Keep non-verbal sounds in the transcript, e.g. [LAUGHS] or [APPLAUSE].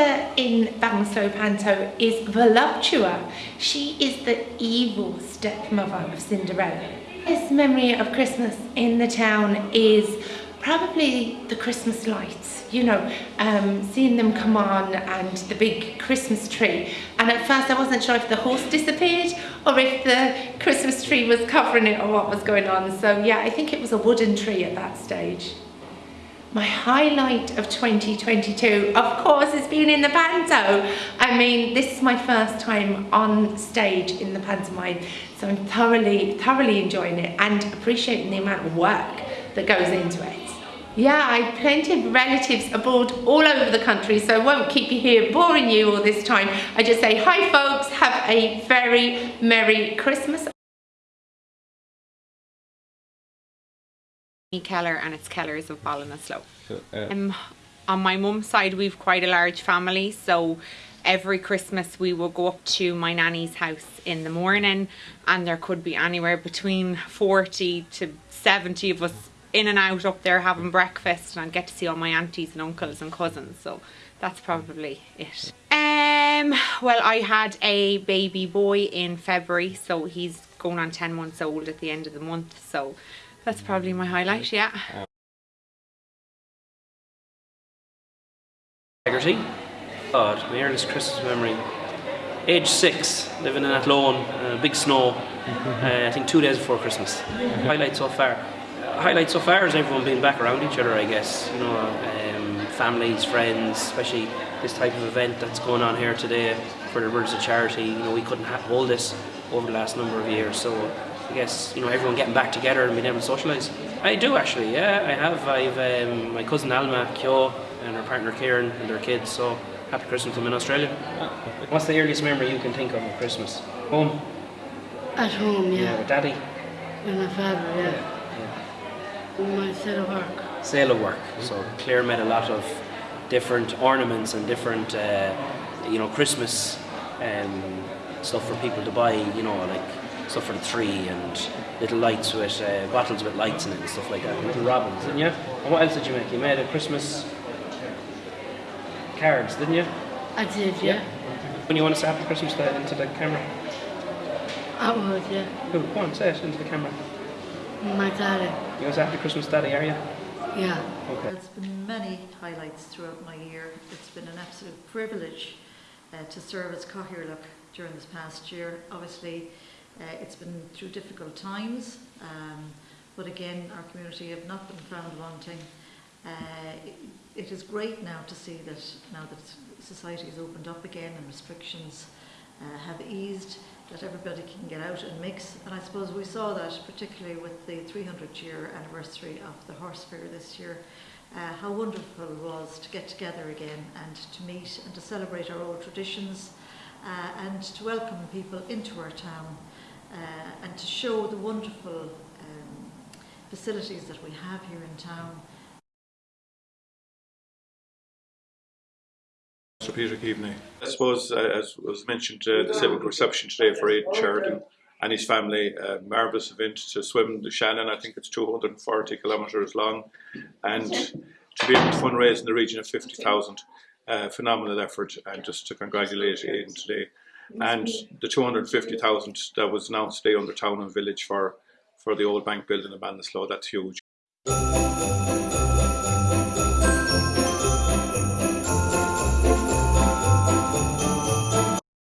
character in Ballinasloe Panto is Voluptua. She is the evil stepmother of Cinderella. His memory of Christmas in the town is probably the Christmas lights, you know, um, seeing them come on and the big Christmas tree. And at first I wasn't sure if the horse disappeared or if the Christmas tree was covering it or what was going on. So yeah, I think it was a wooden tree at that stage. My highlight of 2022, of course, has been in the panto. I mean, this is my first time on stage in the pantomime, so I'm thoroughly, thoroughly enjoying it and appreciating the amount of work that goes into it. Yeah, I have plenty of relatives abroad all over the country, so I won't keep you here boring you all this time. I just say, hi folks, have a very Merry Christmas. Keller and it's Keller's of Ballinasloe. So, uh, Um, on my mum's side, we've quite a large family, so every Christmas we will go up to my nanny's house in the morning, and there could be anywhere between 40 to 70 of us in and out up there having breakfast, and I get to see all my aunties and uncles and cousins, so that's probably it. Um, well, I had a baby boy in February, so he's going on 10 months old at the end of the month, so that's probably my highlight, yeah. Integrity. God, my earliest Christmas memory. Age six, living in Athlone, uh, big snow. [LAUGHS] Uh, I think two days before Christmas. Highlight so far. Uh, highlight so far is everyone being back around each other. I guess you know, um, families, friends, especially this type of event that's going on here today for the Brothers of Charity. You know, we couldn't ha- hold this over the last number of years, so I guess you know everyone getting back together and being able to socialise. I do actually, yeah, I have. I've um, my cousin Alma Kyo and her partner Kieran and their kids. So happy Christmas to them in Australia. What's the earliest memory you can think of of Christmas? Home, At home, yeah, yeah. with Daddy. With my father, yeah. With my set of work. Sale of work. So Claire made a lot of different ornaments and different, uh, you know, Christmas um, stuff for people to buy. You know, like stuff for the tree and little lights with uh, bottles with lights in it and stuff like that. Little robins, didn't you? And what else did you make? You made a Christmas cards, didn't you? I did, yeah. When you want to say happy Christmas to, into the camera. I would, yeah. Who? Go on, say it into the camera. My daddy, You want to say happy Christmas, Daddy, are you? yeah. Okay. There's been many highlights throughout my year. It's been an absolute privilege uh, to serve as Cathaoirleach during this past year. Obviously, uh, it's been through difficult times, um, but again, our community have not been found wanting. Uh, it, it is great now to see that now that society has opened up again and restrictions uh, have eased, that everybody can get out and mix. And I suppose we saw that particularly with the 300 year anniversary of the horse fair this year. Uh, how wonderful it was to get together again and to meet and to celebrate our old traditions uh, and to welcome people into our town and to show the wonderful um, facilities that we have here in town. Sir Peter Keaveney. I suppose, uh, as was mentioned, uh, the civic reception today for Aidan Sheridan and his family, a marvellous event to swim the Shannon. I think it's 240 kilometres long, and to be able to fundraise in the region of 50,000. Uh, phenomenal effort, and just to congratulate Aidan today and the 250,000 that was announced today under town and village for, for the old bank building in Ballinasloe, that's huge.